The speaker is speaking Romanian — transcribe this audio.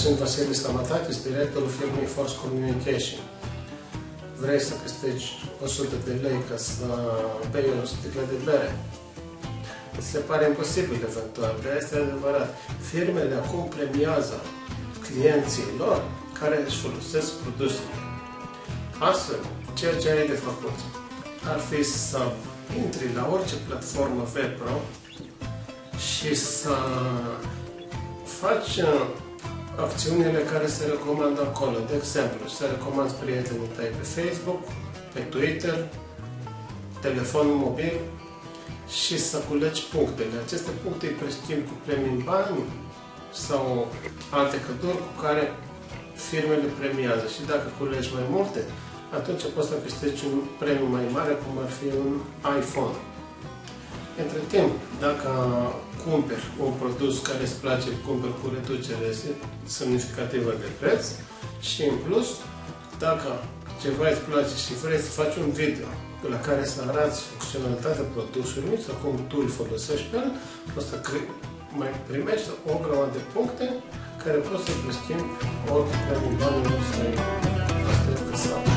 Status, directorul firmei Force Communication. Vrei să câștigi 100 de lei ca să bei o sticlă de bere. Se pare imposibil eventual, dar este adevărat. Firmele acum premiază clienții lor care își folosesc produsele. Astfel, ceea ce ai de făcut ar fi să intri la orice platformă VPRO și să faci uh, acțiunile care se recomandă acolo. De exemplu, să recomanzi prietenii tăi pe Facebook, pe Twitter, telefon mobil și să culegi punctele. Aceste puncte îi preschimbi cu premii în bani sau alte căduri cu care firmele premiază. Și dacă culegi mai multe, atunci poți să câștigi un premiu mai mare, cum ar fi un iPhone. Între timp, dacă cumperi un produs care îți place, cumperi cu reducere semnificativă de preț și în plus, dacă ceva îți place și vrei să faci un video la care să arăți funcționalitatea produsului sau cum tu îl folosești pe el, o să mai primești o grămadă de puncte care poți să-i schimbi orice pe nivelul străin.